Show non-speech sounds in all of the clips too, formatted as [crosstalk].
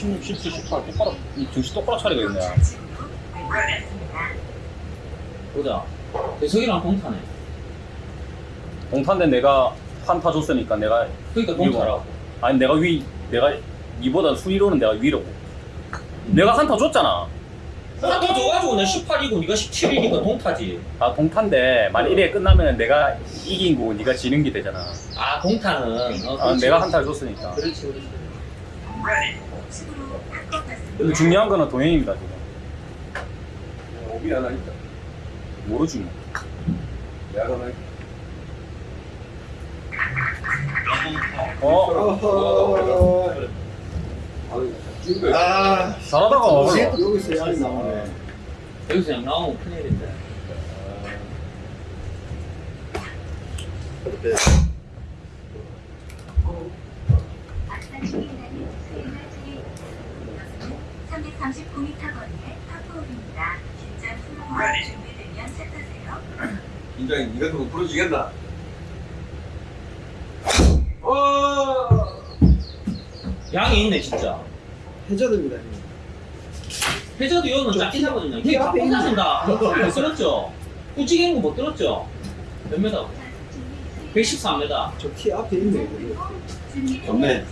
16, 17, 18 똑바로 이 정신 똑바로 차리고 있네. 보자. 대석이랑 동타네. 동탄데 내가 한타 줬으니까 내가 그러니까 동타라고. 아니 내가 위 내가 니보다 순위로는 내가 위로고. 내가 한타 줬잖아. 한타 줘가지고 내 18이고 네가 17이니까 동타지. 아 동탄데 만약 1회 끝나면 내가 이긴 거고 네가 지는 게 되잖아. 아 동타는. 어, 아. 내가 한타를 줬으니까. 그렇지 그렇지. 근데 중요한 거는 동행입니다 지금. 오비 하나 있다. 모르지 뭐. 내가 하나 있다. 어. 아유, 지금 아, 잘하다가 와버려. 여기서 양이 나오네. 여기서 그냥 나오면 큰일인데. 이렇게 339m 거리의 파포홀입니다. 긴장 풀고 준비되면 긴장이 네가 좀 풀어주겠나? 어. 양이 있네 진짜. 해저드입니다. 형님. 회자도 여는 짧게 잡거든요. 이 앞에 있는- 꽂아준다. 못 들었죠? 꾸지개 거못 들었죠? 몇 메다? 114m. 저키 앞에 있네. 좋네.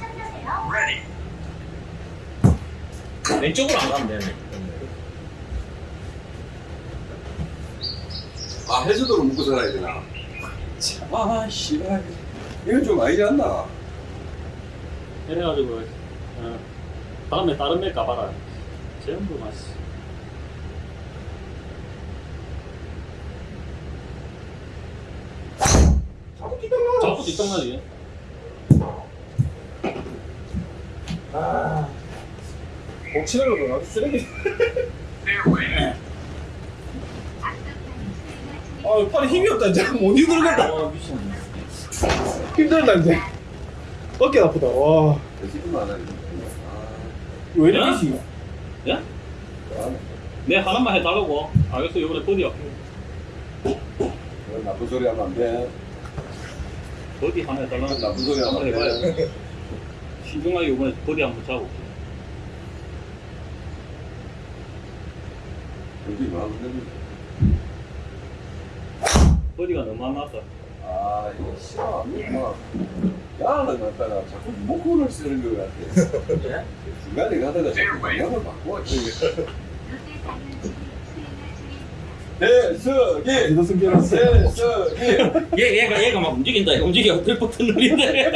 왼쪽으로 안 가면 되네. 아 해저도로 묶고 살아야 되나? 참, 아 씨발. 이건 좀 아니지 않나? 이래가지고 어, 다음에 다른 애 가봐라. 전부 맛있어. 자꾸 뛰던가. 자꾸 뒷땅나지. 아, 공치는 거 아주 쓰레기. [laughs] 아, 팔에 힘이 없다 이제 못 힘들겠다. 어 미쳤네. 힘들다 이제. 어깨 아프다. 와. 왜 이렇게 어? 시 예? 아, 내 하나만 해달라고. 알겠어 이번에 버디야. 그런 나쁜 소리 하면 안 돼. 버디 하나 해달라고. 그런 나쁜 소리 하면 한번 안 해봐요. 돼. 신중하게 이번에 버디 한번 차고. 여기 마음 흔들리 네. 버디가 너무 안 나왔다. 아 이거 싫어. 뭐 야는 갖다가 자꾸 리모컨을 쓰는 것 같아. 예? 중간에 가다가 자꾸 방향을 바꿔. 대석이. 대석이 얘 얘가 얘가 막 움직인다. 움직여. 들버튼 누린데.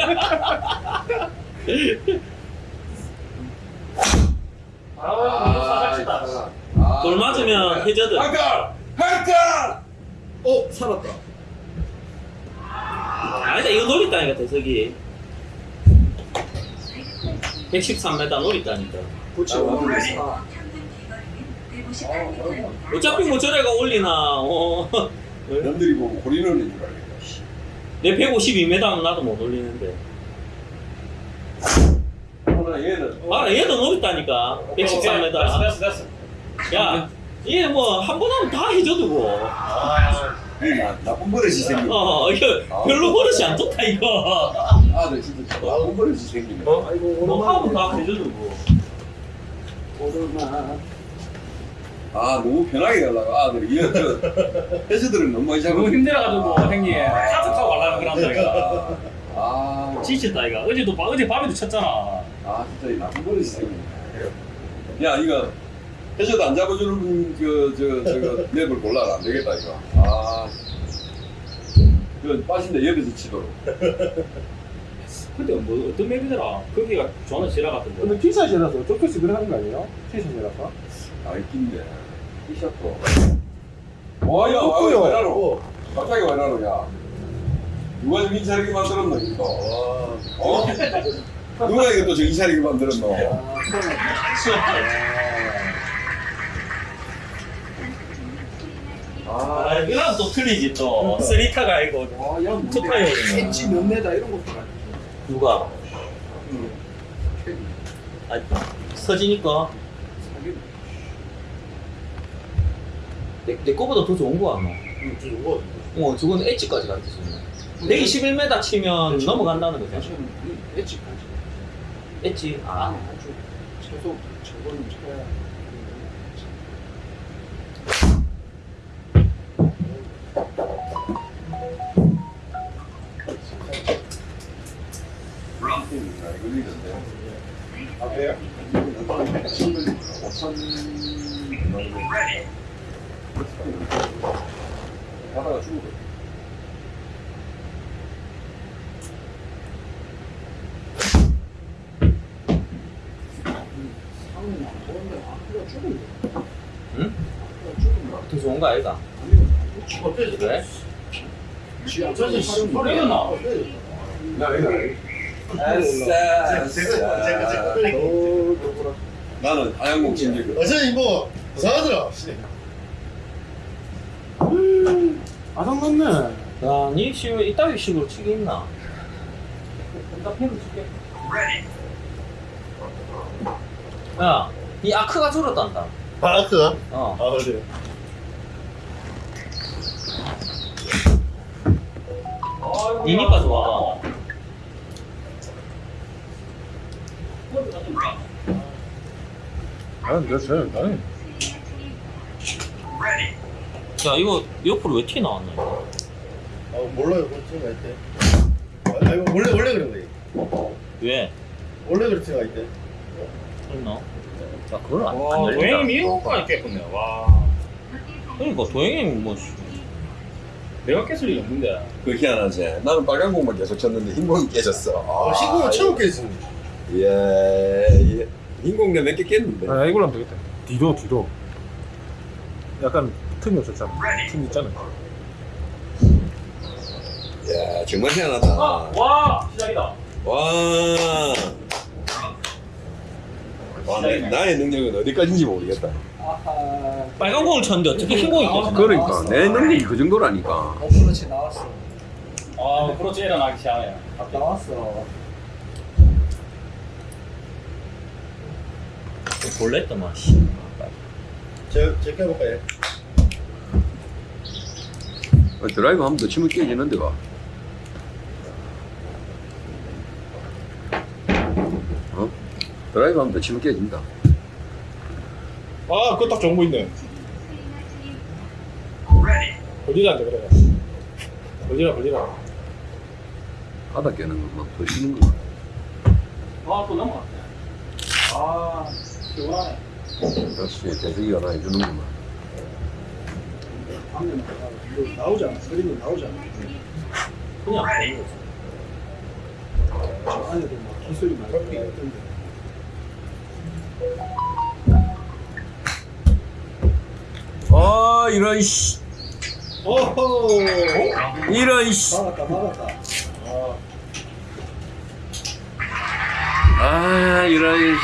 아, 아, 돌 맞으면 해저드. 할까 할까 어, 살았다. 아니다 이거 노렸다니까 대석이. 113m 노렸다니까. 그렇지. 아, 오늘 아, 사. 어차피 뭐 저래가 올리나. 어. [laughs] 남들이 보고 고리는 줄 알겠다. 씨. 내 152m는 나도 못 올리는데. 그러나 얘는 아 얘도 노렸다니까. 113m. 됐어 됐어 됐어. 야, 얘뭐한 번 하면 다 해줘두고. 나 나쁜 버릇이 생겨. 어, 이거 별로 버릇이 안 좋다 이거. 아들 진짜 나쁜 버릇이 생기네. 어, 아이고 뭐 하면 다 오랜만에. 해줘두고. 오랜만. 아 너무 편하게 가려고 아들 이거 저 해수들은 너무 많이 너무 잡고 힘들어가지고 형님 카드 타고 가려는 거란다 이거. 아, 지쳤다 이거. 어제도 바- 어제 밤에도 쳤잖아. 아 진짜 이 나쁜 버릇이 생기네. 야 이거 해수도 안 잡아주는 그 저 저거 [laughs] 맵을 골라라 안 되겠다 이거. 아, 그 빠진데 옆에서 치도록. [laughs] 근데 뭐 어떤 맵이더라? 거기가 저는 지라 같은데. 근데 티샷이라서 조금씩 그래 하는 거 아니에요? 티샷이라서? 아 있긴데 티셔츠. 와야 와 없고요. 왜 나로? 어. 갑자기 왜 나로 야? 누가 정신 차리게 만들었노 이거? 어? 누가 이거 또 정신 차리게 만들었노? [laughs] 아, 아, 이거랑 또 틀리지 또. 쓰리타가 아니고. 와, 야, 투타이어. 엣지 몇 메다 이런 것도 아니고. 누가? 아, 서지니까. 내, 내 거보다 더 좋은 거 같나? 응, 좀 이거. 어, 저건 엣지까지 가르쳐주네. 121m 치면 넘어간다는 거죠. 엣지까지. 엣지? 아, 최소 저거는 쳐야 거 아이가? 나. 제가 나는 하양공 친구. 어제 뭐 이상하더라. 아상 났네 야, 니 지금 이따위 식으로 치기 있나? 나 펜을 줄게. 야, 이 아크가 줄었단다. 아, 그가? 어. 아, 그래. 니니까 좋아. 나는 됐어요 나는 야, 이거 옆으로 왜 티 나왔나? 이거? 아, 몰라요. 그런 친구가 있대. 아, 이거 원래, 원래 그런 거지. 왜? 원래 그런 친구가 있대. 그랬나? 야, 그걸 안, 와, 안 열린다. 도행이 미국까지 깼군요. 와. 그러니까 도행이 뭐 씨, 내가 깼을 리 없는데. 그 희한하지. 나는 빨간 공만 계속 쳤는데 흰 공이 깨졌어. 아, 신고가 처음 깨지. 예, 예. 흰 공 내가 몇개 깼는데. 아 이걸로 하면 되겠다 뒤로 뒤로 약간 틈이 없었잖아 틈 있잖아 야, 정말 희한하다. 아, 와, 시작이다. 와. 와, 내, 나의 능력은 어디까지인지 모르겠다. 빨간 공을 쳤는데 어떻게 흰 공이 깨져? 그러니까 내 능력이 그 정도라니까. 어 그렇지 나왔어 아, 그렇지 일어나기 시작해. 나왔어 볼랬더만 씨. 제, 제가 해볼까요? 어, 드라이브 하면 더 치면 깨지는데 가. 어? 드라이브 하면 더 치면 깨진다. 아 그거 딱거 있네 걸리라는데 그래 걸리라 걸리라 바닥 깨는 건막더 쉬는 거. 아, 또 넘어갔네. 아, 시원하네. 역시 대석이가 나 해주는구만. 나오잖아 그림이 나오잖아 그냥. 저 안에도 막 기술이 많이 있던데 이런 씨. 오호 이런 씨. 막았다 막았다 아 아, 이런 씨.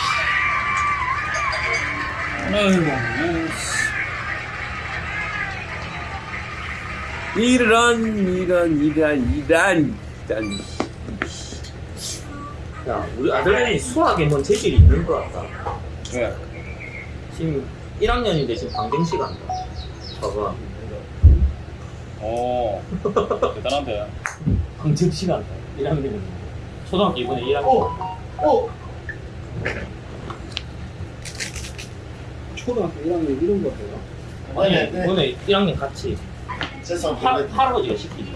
이런 이런 이런 이런 이런 야, 우리 아들이 수학에 뭔 재질이 있는 것 같다. 왜? 지금 1학년인데 지금 방정식 한다. 봐봐. 오, 대단한데. 방정식 한다. 1학년인데. 초등학교 이번에 1학년. 어? 초등학교 1학년 이런 거 돼요? 아니, 아니, 네. 이번에 1학년 같이 죄송합니다. 할, 할아버지가 시키지.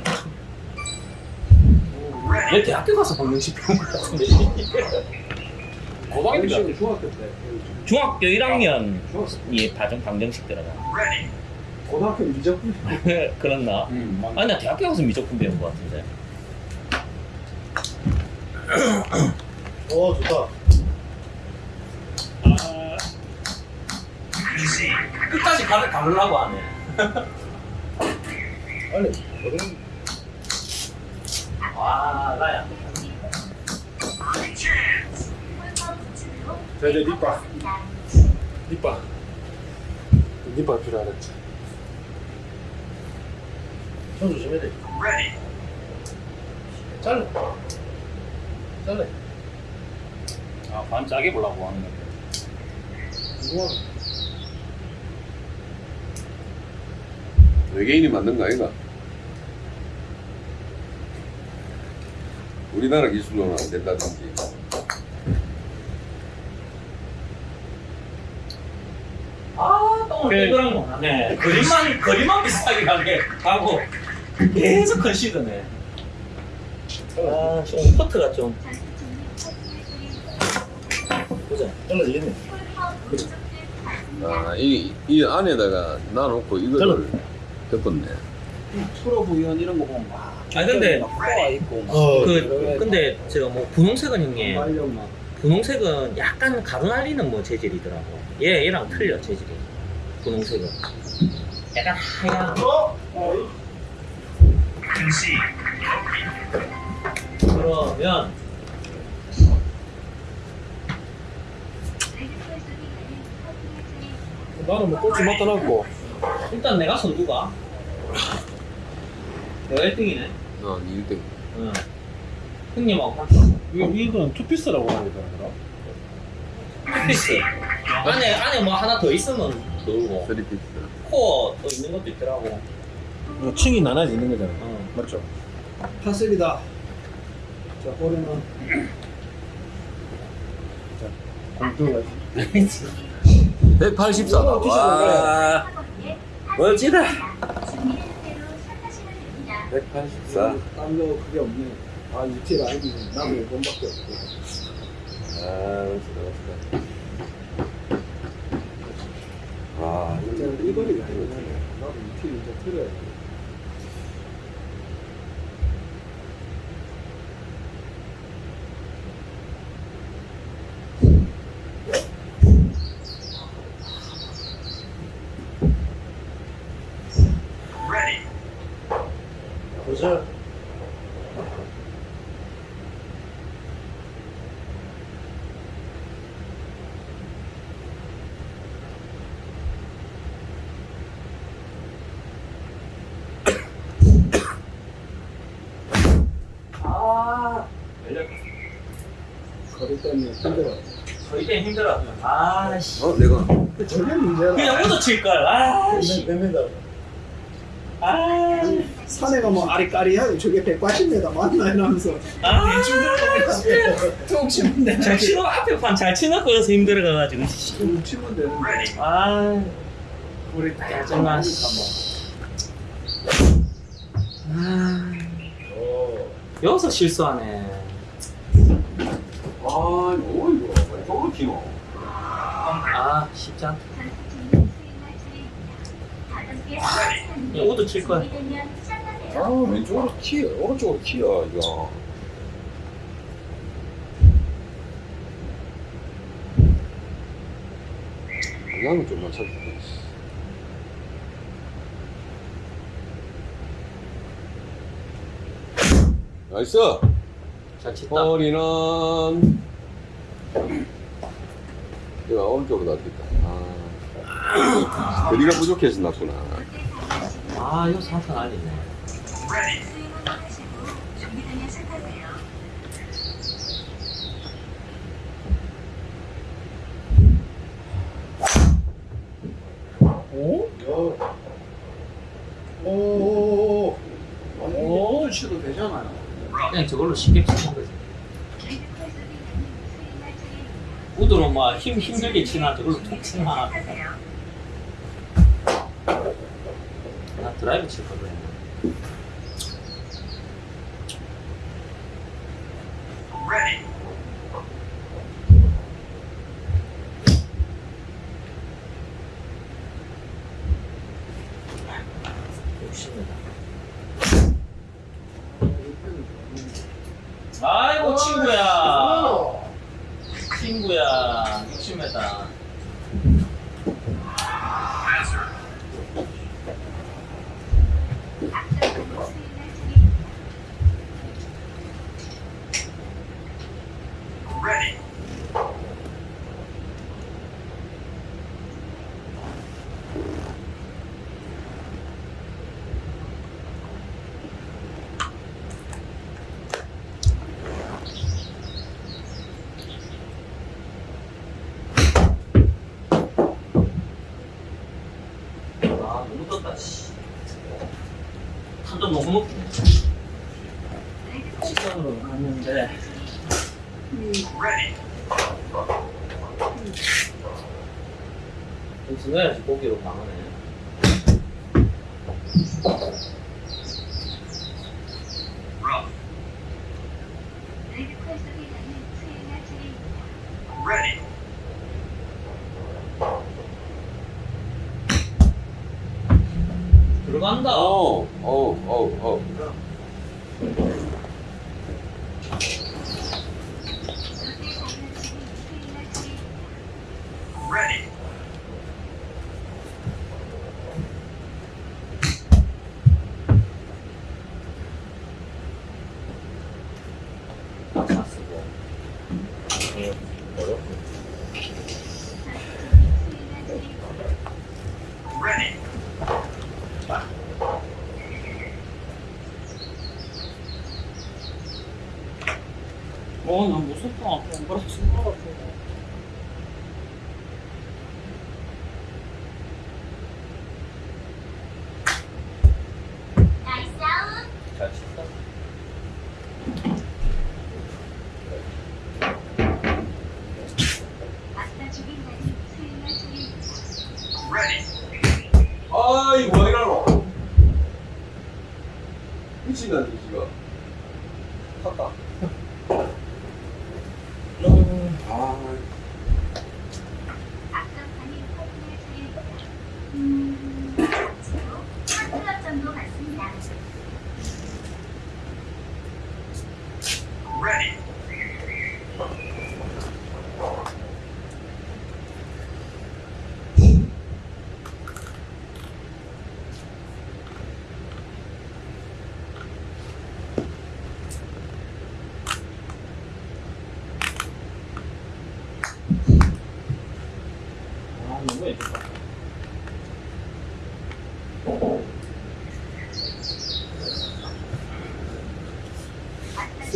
내 대학교 가서 방정식 배운 것 같은데. 고등학교 때. 중학교 때 중학교 1학년이 중학교 다정 방정식 들어가. 고등학교 미적분 그렇나? 음. 아니, 나 대학교 가서 미적분 배운 것 같은데. 어, 좋다. 끝까지 가를 가르려고 하네. 빨리. 와, 나야. 자 이제 립바 립바 립바 필요하겠지 손 조심해야 돼. 잘라. 잘라. 아, 반 짜게 보려고 하는 건데. 우와. 외계인이 만든 거 아이가? 우리나라 기술로는 안 된다든지 똥을 그-. 네. 거리만 거리만 비슷하게 가게 하고 계속 컨시드네. 아, 좀 커트가 좀 보자. 잘라지겠네. 아, 이, 이 안에다가 놔놓고 이거를 덮었네. 프로 부연 이런 거 보면 막 아, 근데- 막 코아 있고 막 어. 그 근데 저뭐 분홍색은 형님 분홍색은 약간 가루 날리는 뭐 재질이더라고. 얘 얘랑 틀려 재질이. 분홍색은 약간 하얀. 그러면 나는 뭐 꼴찌 맡아놨고 일단 내가 선두가. 내가 1등이네. 어, 1등. 응. 형님하고 한점 이거 이건 투피스라고 하는 거더라. 피스. 안에 안에 뭐 하나 더 있으면 넣고 3피스. 코어 또 있는 것도 있더라고. 이거 층이 나눠져 있는 거잖아. 어. 맞죠? 파슬이다 자 꼬리는 공tư 184다. 와. 멋지다. 준비되는 대로 시작하시면 됩니다. 184. 딴거 그게 없네 아 유틸 아이디 나도 이번밖에 없고 아, 멋지다, 멋지다. 아, 이제는 이 거리가 아니네 나도 유틸 이제 틀어야 돼 힘들어 저희 때 힘들어. 아 씨. 어, 내가. 그 저게 문제라 그냥 우도 칠 걸. 아 씨. 몇, 몇 미터? 아. 산에가 뭐 아리까리하게 저게 180m 맞나 이러면서 아. 좀 치면 잘 치고 앞에 판 잘 치는 거여서 힘들어가지고. 씨. 좀 치면 되는데 아. 우리 짜증나. 씨. 아. 여기서 실수하네. 아, 뭐 이거. 저걸 키노. 아, 쉽지 않다. 우도 칠 거야. 아, 왼쪽으로 키, 오른쪽으로 키야, 이거. 방향은 좀 맞춰줄게. Nice! 잘 쳤다. 거리는 내가 오른쪽으로 놔뒀다. 아, 거리가 부족해서 났구나. 아, 이거 상탄 아니네. 스윙을 하시고 준비되면 시작하세요. 오? 오. 오 치도 되잖아요 그냥 저걸로 쉽게 치는 거지. 우드로 막 힘, 힘들게 치나 저걸로 툭 치나. 나 드라이브 칠걸 그랬네. 욕심내다. 아이고 친구야 친구야 60m 아 너무 떴다 씨 탄도 너무 높네 직선으로 갔는데 승가야지 고기로 강하네.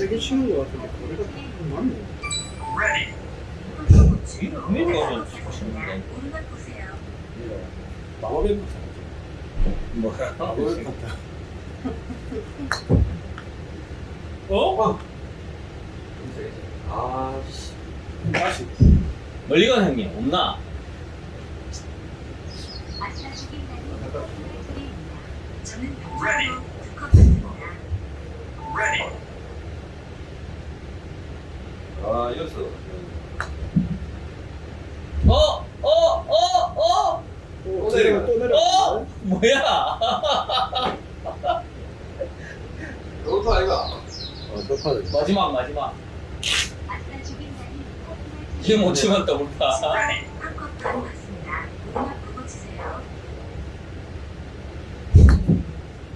세게 치는 것 같은데 거리가 좀. 많네. 위로, 위로 가면 치신데. 오른쪽 보세요. 마법의 뭐야? 마법의 파트. 어? 아, 씨. 다시. 멀리 간 형님, 없나? 차례입니다. 저는 평소에도 두컵 같습니다. 아, 여기서. 어? 어? 어? 어? 또 내려가. 내려가 또 내려가. 어? 뭐야? 여기서 아이가. 어, 덕화를. 마지막, 마지막. 이게. 못 치면 그거 치세요.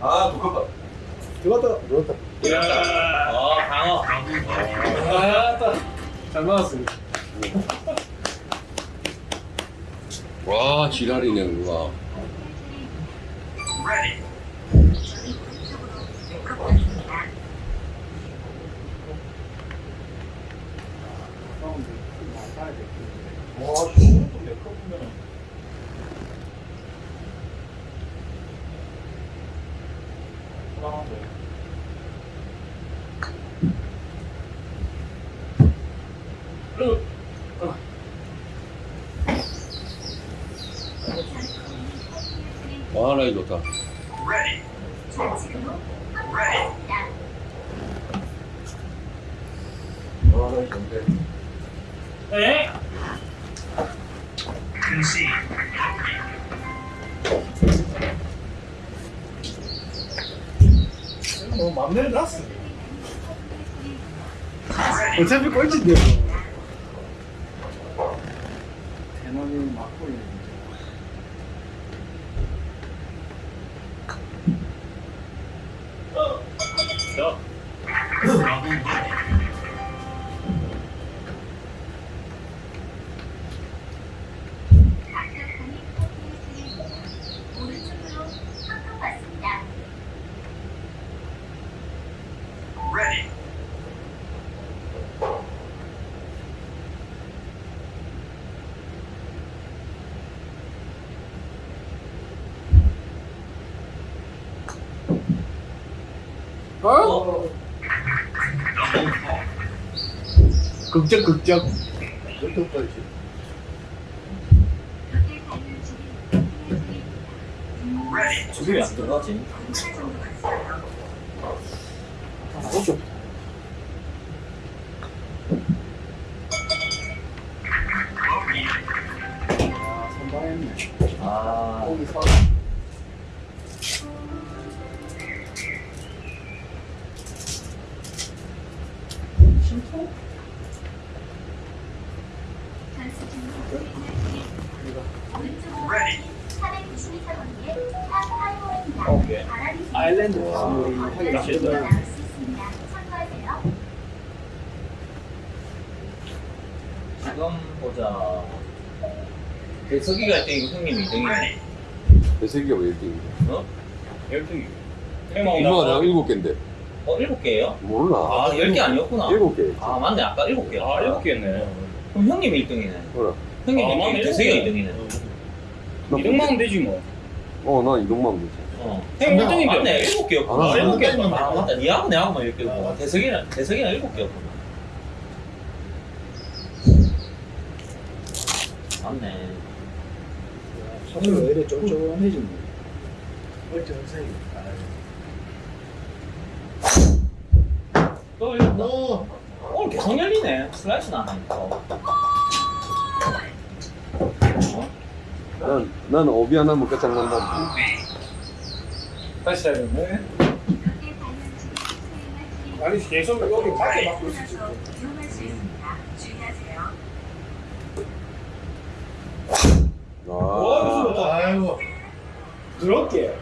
아, 두껍다. 들어갔다. 그렇다. 어, 강어. 아, 잘 맞았습니다. 와, 지랄이네, 누가. 저희 오른쪽으로 두컵 갔습니다. 와, 저것도 몇 컵이면. 불안한데. 와, 나이 좋다. 좌측으로 한컵 갔습니다. 와, 나이 좋네. 에? 뭐 맘대로 났어. 어차피 꼴찌인데 어? 극적 극적 어떡하지? 조립이 안 들어가지 대석이가 1등이고 형님이 2등이네. 배세기가 왜 이렇게 어? 12개. 엄마가 내가 일곱 개인데 어, 7개예요? 몰라 아, 10개 아니었구나. 일곱 개 아, 맞네. 아까 7개. 아, 7개네. 그럼 형님이 1등이네. 그래 형님이 아, 1등, 맞네. 대석이가 일곱 2등이네. 이등만 하면 되지 뭐. 어나 이동만 되지 어. 형 1등인데. 맞네. 7개였구나. 아, 일곱 개. 아, 맞다. 니하고 내하고만 10개고. 대석이는, 대석이는 7개였구나. 맞네. 사실 왜 이래. 어째 선생님. 또 열렸다. 어. 오늘 계속 열리네. 슬라이스는 안 하니까. 어? 난, 난 오비 하나면 끝장난다 다시 해야 되네. 아니 계속 여기 밖에 막고 있었지. 이 주의하세요. 아 아이고. 부드럽게.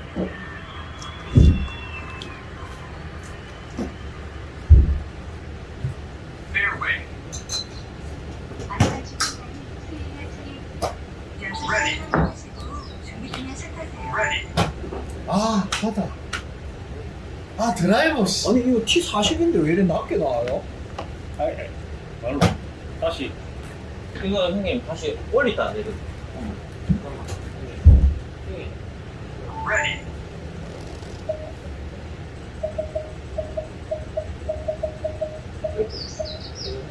아 맞다 아 드라이버 씨 아니 이거 T 40인데 왜 이래 낮게 나와요? 말로. 다시. 이거 형님 다시 올리다 안 되거든.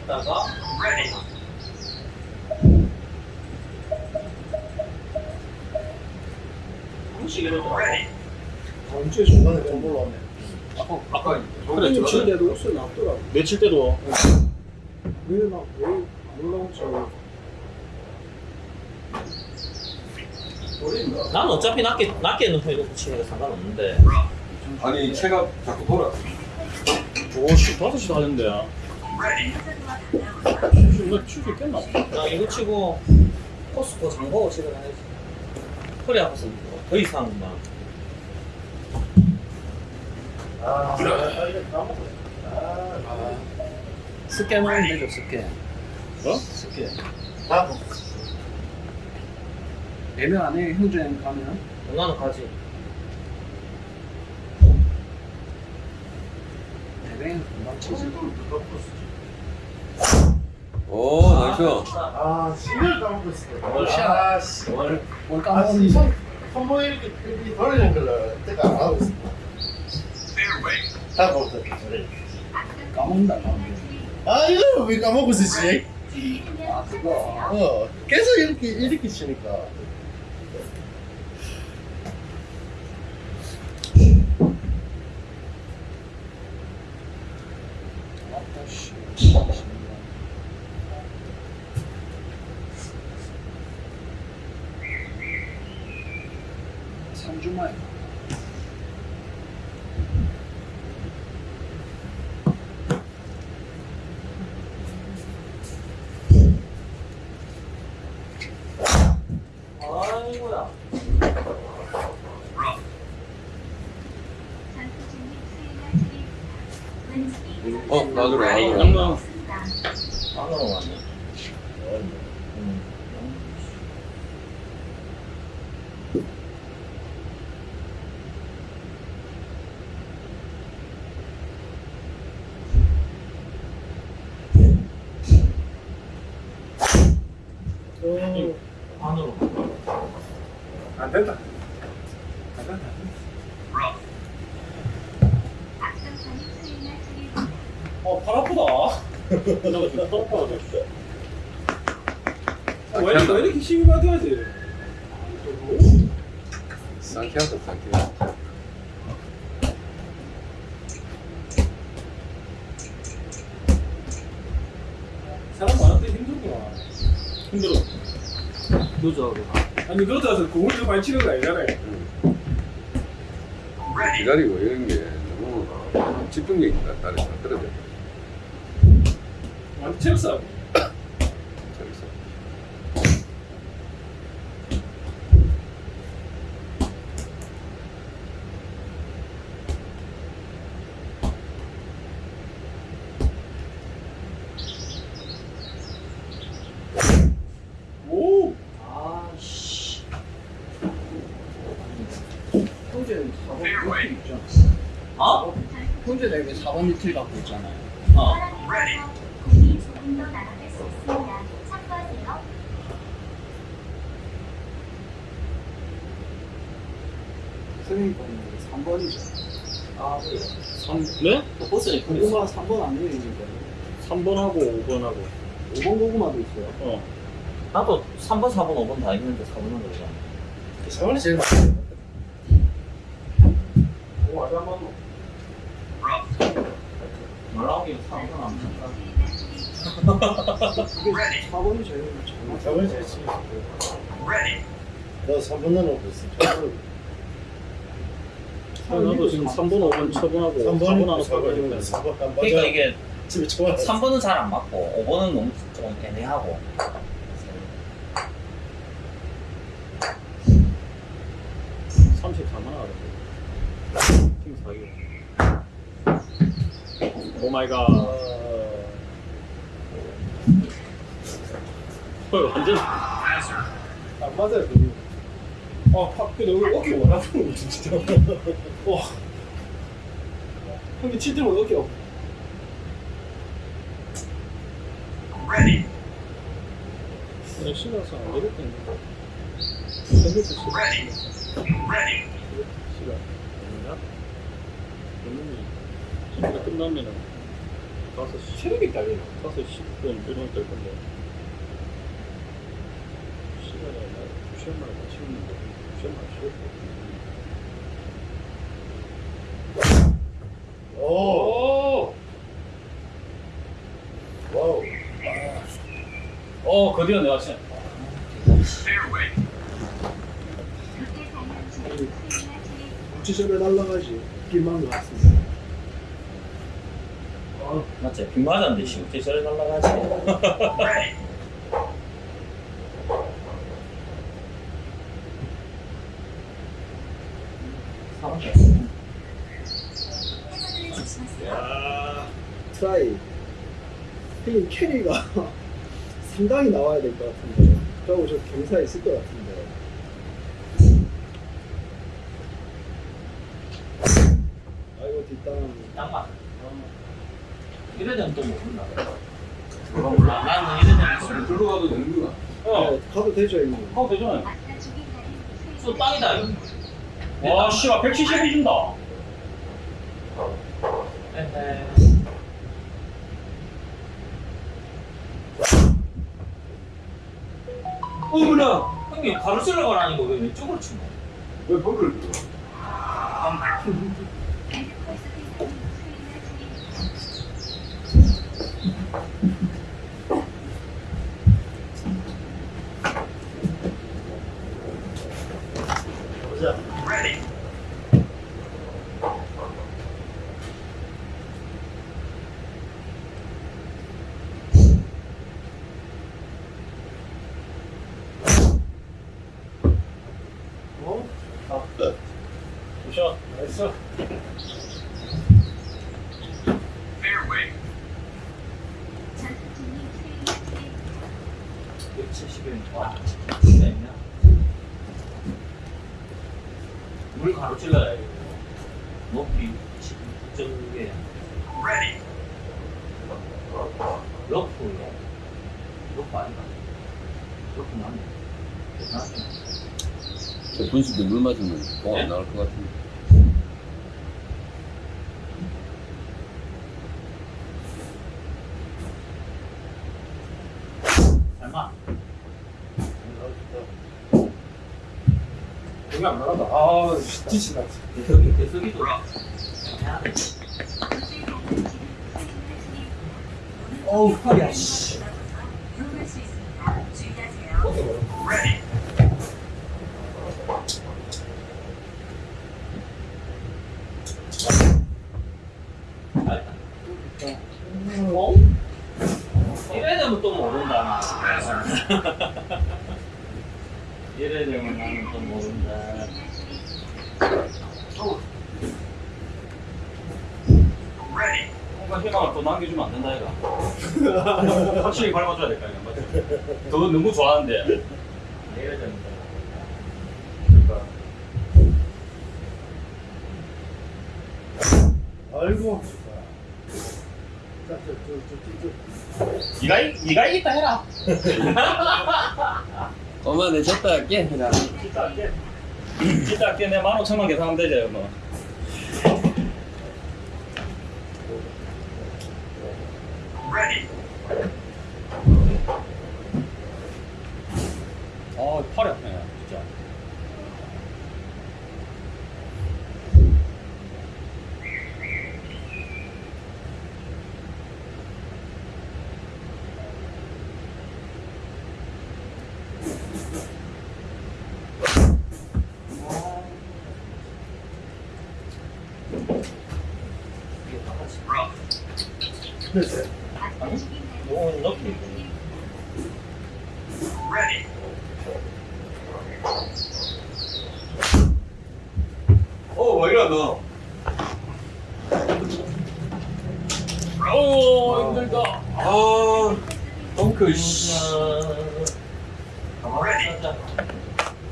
다가 한식으로 들어가. 다음 주에 중간에 좀 올라오네 아까 그래 며칠 때도 옷을 놨더라고. 며칠 때도 왜나왜안 올라오지? 난 어차피 낮게 낮게 놓고 이거 붙이는 게 상관없는데. 아니 체가 자꾸 돌아 오씨 5시 다 됐는데. 이거 칠수 있겠나? 나 이거 치고 코스코 장보고 집에 가야지. 허리 아파서 더 이상 막. 아 아 스캔하면 되죠 스캔. 어? 스캔. 아, 매매 안에 현주행 가면 나는 가지. 대뱅 금방 치지. 오 나이스 아 신을 까먹고 있어 월샷. 아씨 뭘아 까먹었니? 손 손목에 이렇게 돌리는 걸 때가 안 하고 있어 다 먹었다 까먹는다 까먹는다. 아 이걸 왜 까먹고 있었지 아 그거. 어 계속 이렇게 이렇게 치니까 아따 씨. 3주 만에 아이고야. 전투 중인 수행할 차례입니다. 왼쪽이 어 나중에 양강. 안으로 왔네. 음. 안으로. 안 된다. 앞선선이 수행할 차례입니다. 어, 팔 아프다. 팔 아파가지고. 왜 이렇게 힘이 받아야지? 상쾌하다 상쾌하다 사람 많은데 힘들구나. 힘들어. 늦어. 아니 늦어서 공을 좀 많이 치는 거 아니잖아요. 기다리고 이런 게 너무 집중력이 다르 다 떨어져 오. 아씨. 형제는 4번 리틀 있잖아. 어? 형제는 왜 4번 리틀 갖고 있잖아요. 어. 사랑하면서 공이 조금 더 날아갈 수 있습니다. 참고하세요. 선생님 거는 3번이죠. 아, 그래. 3, 네? 버스에 고구마 3번 안 내리니까. 3번하고 5번하고. 5번 고구마도 있어요. 어. 나도 3번, 4번, 5번 다 있는데 4번은 그러잖아. 4번이 제일 많아요. 오, 아주 한 번. 말라오기 4번 안 된다. 이게 4번이 제일 잘 4번이 제일 치기 너 3번 넣어놓고 있어. 나도 지금 3번, 5번 처분하고 3번이 4번 하나 4번이니까 사가지고 4번 안 그러니까 맞아. 이게 집에 좋아. 3번은 잘 안 맞고 5번은 너무 좀 애매하고. 34만 원 하던데. 팀 사기. 오 마이 갓. 헐, 완전. 안 맞아요. 아, 팍, 그 너무 어깨 원하는 거 진짜. 와. 형님 칠 때면 어깨 어 그냥 신어서 안 되겠다는 거. 생겼어, 시간. 아닌가? 그러면은, 시간 끝나면은, 5시. 체력이 딸리나? 5시 10분 이런 될 건데. 시간에 나 2시간만 맞추는데, 2시간만 쉬었고. 오. 와우. 어, 그디어 내가 수행하실 구치소에 날라가지. 길만 것 같습니다. 맞지? 빗 맞았는데 저래 날라가지? [laughs] 사람 해저드를 조심하세요. 야 트라이. 형님 carry가 [laughs] 상당히 나와야 될 것 같은데. 저하고 저 경사 있을 것 같은데. 아이고 뒷땅. 이래 되면 또 모른다. 몰라. 나는 이래 되면 술 들로 가도 되는구나 어, 네, 가도 되죠 형님. 하고 되잖아. 아까 죽인 날은 술 빵이다 이거. 와, 씨발, 170 해준다. 에헤. 어머나! 형님 가로질러 가라니까 왜 왼쪽으로 치노? 왜 버그를 들어 엔드코에서 대상이 수행하실 보자. 어? 굿샷. 나이스. 전투팀이 수행하실 170엔 와. 진짜 있냐? 물 가로질러야 이거. 높이 9.6에. 러프야. 러프 아닌가? 러프 맞네. 대단하네. 저 분식도 물 맞으면 공안 나올 것 같은데 얼마? 안 나간다. 아, 뒤친다. 대석이 대석이도 어우 팔이야 씨 이용할 수 있습니다. 주의하세요. 어? 이래 되면 또 모른다 [laughs] 이래 되면 나는 또 모른다. 뭔가 희망을 또 남겨주면 안 된다 이가. [laughs] 확실히 밟아줘야 될까 이거 맞지? 너 너무 좋아하는데. 이래 되면 아이고. 자, 저, 저, 저, 저, 저. 네가 이- 네가 이겼다 해라 [laughs] 엄마 내 졌다 할게 그냥. 진짜 할게. 진짜 할게 내 15,000원 계산하면 되지 뭐아 팔이 아프네 진짜 됐어요. 요건 넣기 어 왜이래 너 어우 힘들다 아, 벙커, 씨. 가만히 있자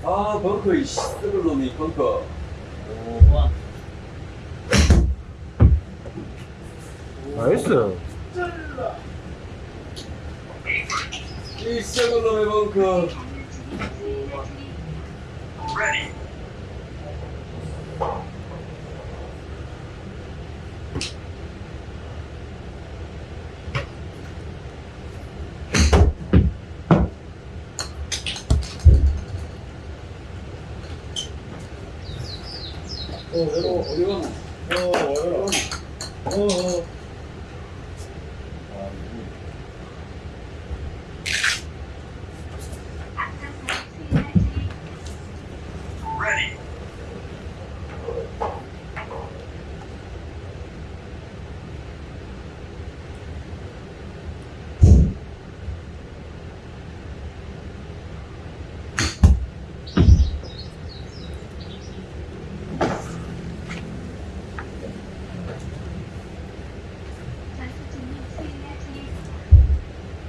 아, 벙커, 이 씨. 썩을 놈이 벙커. 오만 나이스. 이 썩을 놈의 벙커. 어, 외로워. 어디 가노? 어, 외로워. 어, 어. 전수진님 수행할 주의하세요.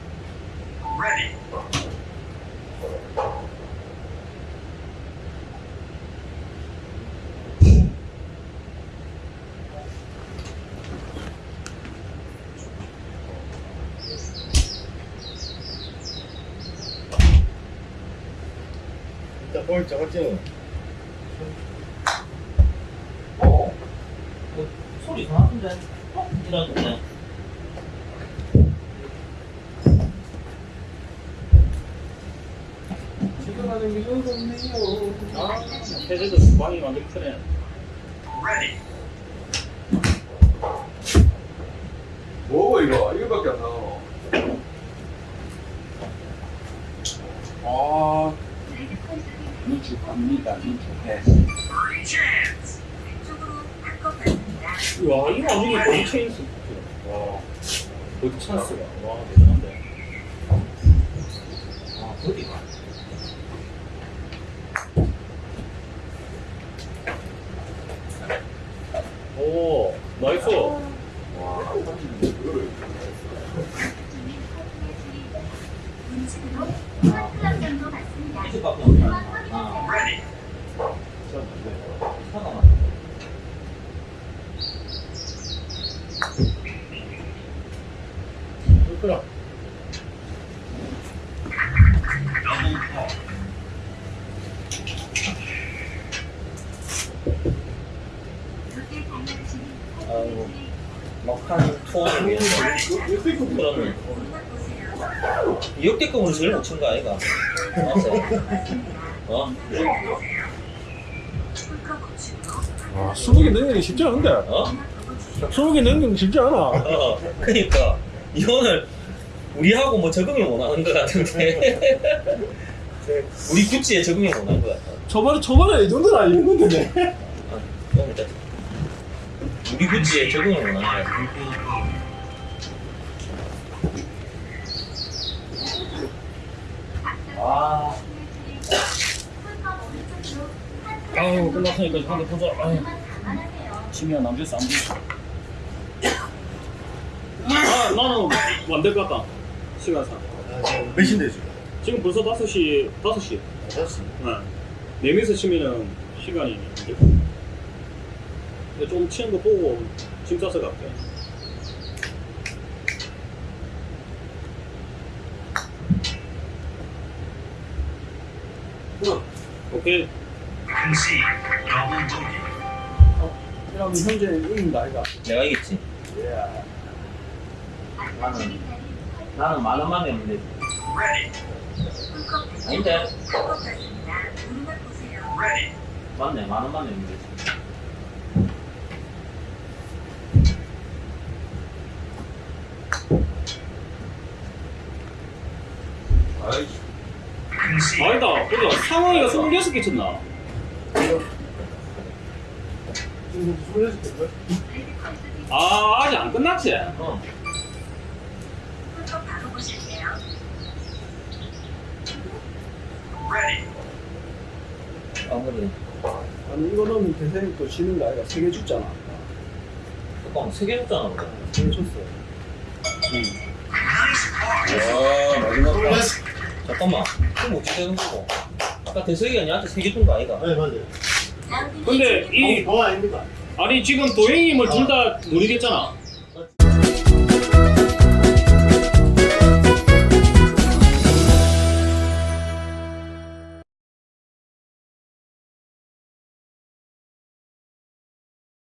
볼 잡았지? 어? 그 소리 이상한데? 어? 이러는데 지나가는 게 너무 없네요. 아 해제도 주방이 완전 크네 뭐고, 이거? 이거밖에 안 나와. 아, 미축합니다, 미축해. 왼쪽으로 바꿔봤습니다. 와 이거 완전히 버디 체인스 와. 버디 찬스가. 와 대단한데. 아 어디가? 오 나이스 전수진님 사진의 주의. 운치로 한 클럽 정도 받습니다. 이쪽 밖에 없나? 그만 아 확인하세요. 잠깐만 그렇구나. 그때 당연히 아이고. 막한 투어를 위해서 그러면 보세요. 제일 못친 거 아이가? 어? 아, 20개 넣는 게 쉽지 않은데. 어? 20개 넣는 게 쉽지 않아. 어, 그니까 이거는 우리하고 뭐 적응을 못 하는 것 같은데 우리 구찌에 적응을 못한 것 같아 초반에, 초반에 이 정도는 아니었는데. 아. 우리 구찌에 적응을 못한 것 같아 아, 아유 끝났으니까 한개 보자. 아유 심이야 남주스 안 돼. 아 나는 안될 것 같다. 시간상. 몇 시인데 지금? 지금 벌써 5시 5시. 다섯 네. 네 명이서 치면은 시간이 좀 치는 거 보고 짐 싸서 갈게. 오케이. 그럼 현재 이긴다 아이가. 내가 이겼지? 나는 나는 만 원만 내면 되지. 아닌데. 맞네 만 원만 내면 되지 보자. 상황이가 26개 쳤나? 지금 스물여섯 개 거야? 아, 아직 안 끝났지? 어 아무리 아니 이거 넣으면 대생이 또 지는 거 아이가 세개 줬잖아. 잠깐만 세개 줬잖아 세개 줬어. 와, 마지막 판. 스물여섯 잠깐만 그럼 어떻게 되는 거고 아까 대석이가 니한테 세개준거 아이가 네 맞아요 근데 이, 더 아닙니까? 아니 지금 도행님을 둘 다 노리겠잖아.